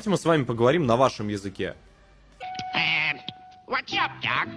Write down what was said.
Давайте мы с вами поговорим на вашем языке. Uh, what's up, Doc?